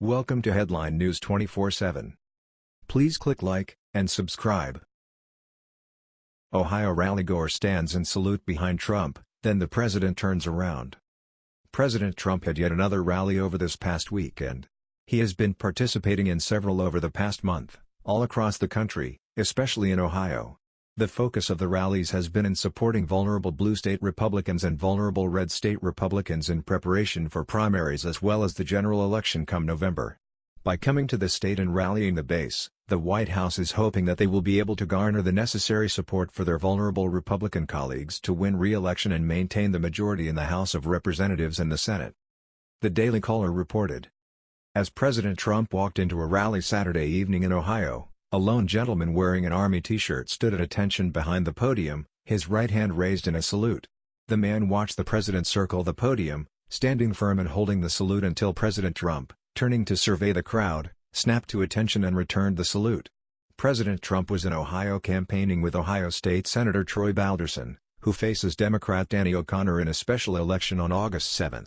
Welcome to Headline News 24/7. Please click like and subscribe. Ohio rallygoer stands in salute behind Trump, then the president turns around. President Trump had yet another rally over this past weekend. He has been participating in several over the past month, all across the country, especially in Ohio. The focus of the rallies has been in supporting vulnerable blue state Republicans and vulnerable red state Republicans in preparation for primaries as well as the general election come November. By coming to the state and rallying the base, the White House is hoping that they will be able to garner the necessary support for their vulnerable Republican colleagues to win re-election and maintain the majority in the House of Representatives and the Senate. The Daily Caller reported. As President Trump walked into a rally Saturday evening in Ohio, a lone gentleman wearing an army t-shirt stood at attention behind the podium, his right hand raised in a salute. The man watched the president circle the podium, standing firm and holding the salute until President Trump, turning to survey the crowd, snapped to attention and returned the salute. President Trump was in Ohio campaigning with Ohio State Senator Troy Balderson, who faces Democrat Danny O'Connor in a special election on August 7.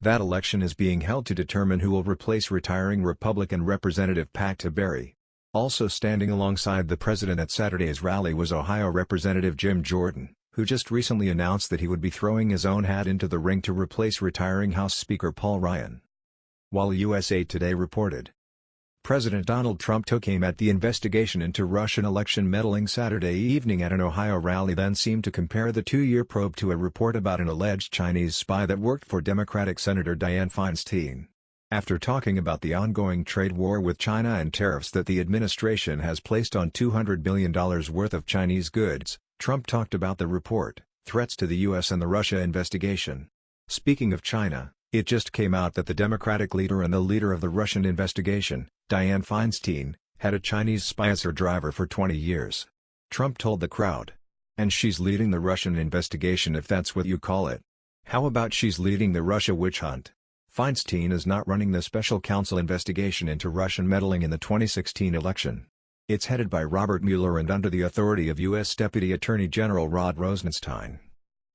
That election is being held to determine who will replace retiring Republican Representative Pat Tiberi. Also standing alongside the president at Saturday's rally was Ohio Representative Jim Jordan, who just recently announced that he would be throwing his own hat into the ring to replace retiring House Speaker Paul Ryan. While USA Today reported, President Donald Trump took aim at the investigation into Russian election meddling Saturday evening at an Ohio rally then seemed to compare the two-year probe to a report about an alleged Chinese spy that worked for Democratic Senator Dianne Feinstein. After talking about the ongoing trade war with China and tariffs that the administration has placed on $200 billion worth of Chinese goods, Trump talked about the report, threats to the U.S. and the Russia investigation. Speaking of China, it just came out that the Democratic leader and the leader of the Russian investigation, Dianne Feinstein, had a Chinese spy as her driver for 20 years. Trump told the crowd. And she's leading the Russian investigation if that's what you call it. How about she's leading the Russia witch hunt? Feinstein is not running the special counsel investigation into Russian meddling in the 2016 election. It's headed by Robert Mueller and under the authority of U.S. Deputy Attorney General Rod Rosenstein.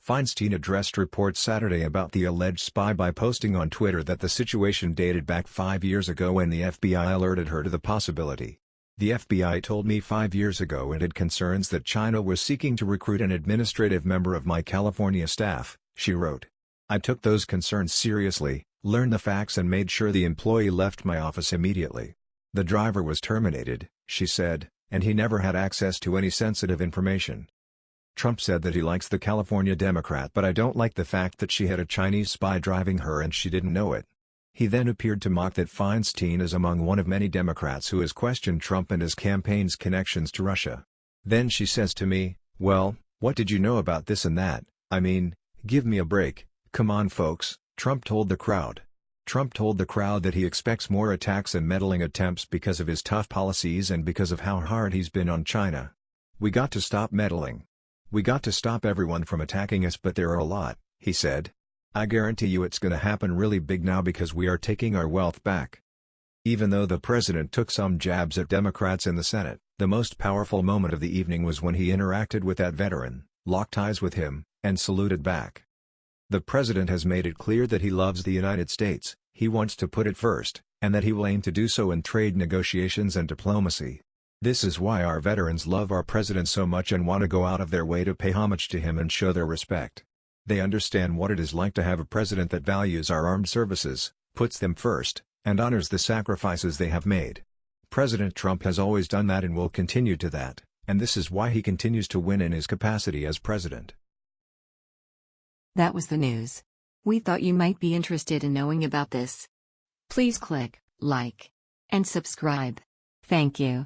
Feinstein addressed reports Saturday about the alleged spy by posting on Twitter that the situation dated back five years ago when the FBI alerted her to the possibility. The FBI told me five years ago it had concerns that China was seeking to recruit an administrative member of my California staff, she wrote. I took those concerns seriously, learned the facts and made sure the employee left my office immediately. The driver was terminated, she said, and he never had access to any sensitive information. Trump said that he likes the California Democrat but I don't like the fact that she had a Chinese spy driving her and she didn't know it. He then appeared to mock that Feinstein is among one of many Democrats who has questioned Trump and his campaign's connections to Russia. Then she says to me, well, what did you know about this and that, I mean, give me a break, come on folks, Trump told the crowd. Trump told the crowd that he expects more attacks and meddling attempts because of his tough policies and because of how hard he's been on China. We got to stop meddling. We got to stop everyone from attacking us but there are a lot, he said. I guarantee you it's gonna happen really big now because we are taking our wealth back. Even though the president took some jabs at Democrats in the Senate, the most powerful moment of the evening was when he interacted with that veteran, locked eyes with him, and saluted back. The president has made it clear that he loves the United States, he wants to put it first, and that he will aim to do so in trade negotiations and diplomacy. This is why our veterans love our president so much and want to go out of their way to pay homage to him and show their respect. They understand what it is like to have a president that values our armed services, puts them first, and honors the sacrifices they have made. President Trump has always done that and will continue to that, and this is why he continues to win in his capacity as president. That was the news. We thought you might be interested in knowing about this. Please click like and subscribe. Thank you.